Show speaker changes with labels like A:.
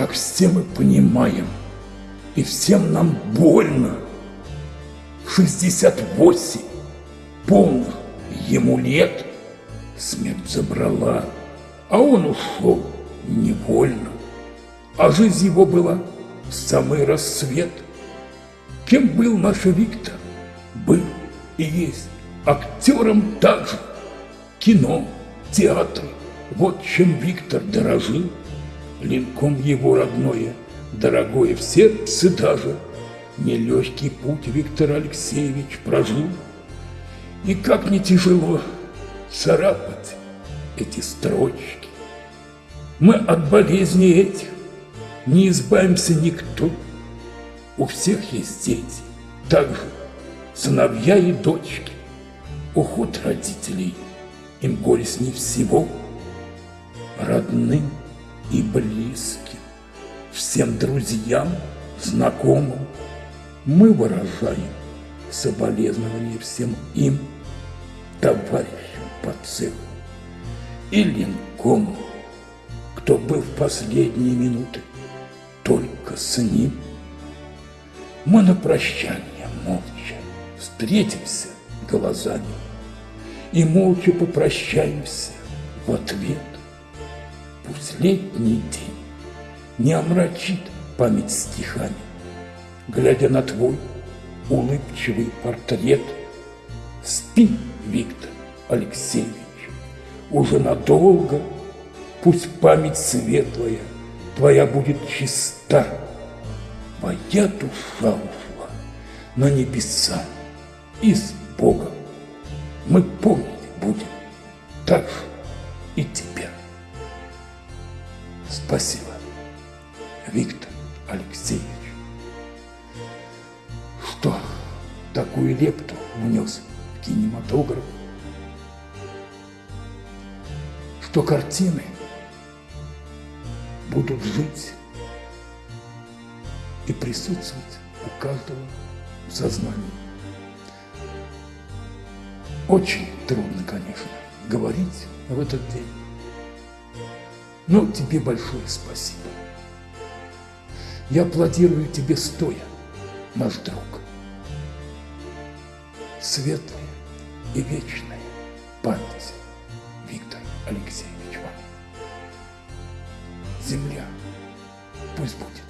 A: как все мы понимаем, и всем нам больно. 68 полных ему лет смерть забрала, а он ушел невольно. А жизнь его была самый рассвет. Кем был наш Виктор? Был и есть актером также. Кино, театр, вот чем Виктор дорожил. Линком его родное, дорогое в сердце даже. Нелегкий путь Виктор Алексеевич прожил. И как не тяжело царапать эти строчки. Мы от болезней этих не избавимся никто. У всех есть дети, также сыновья и дочки. Уход родителей им горестней всего. Родным и близким, всем друзьям, знакомым мы выражаем соболезнования всем им, товарищам по цеху и линкому, кто был в последние минуты только с ним. Мы на прощание молча встретимся глазами и молча попрощаемся в ответ. Летний день не омрачит память стихами, глядя на твой улыбчивый портрет. Спи, Виктор Алексеевич, уже надолго, пусть память светлая твоя будет чиста. Моя душа ушла на небеса и с Богом. Мы помнить будем так и тебя. Спасибо, Виктор Алексеевич, что такую лепту внес в кинематограф, что картины будут жить и присутствовать у каждого в сознании. Очень трудно, конечно, говорить в этот день. Но тебе большое спасибо. Я аплодирую тебе стоя, наш друг. Светлая и вечная память Виктор Алексеевич вам. Земля пусть будет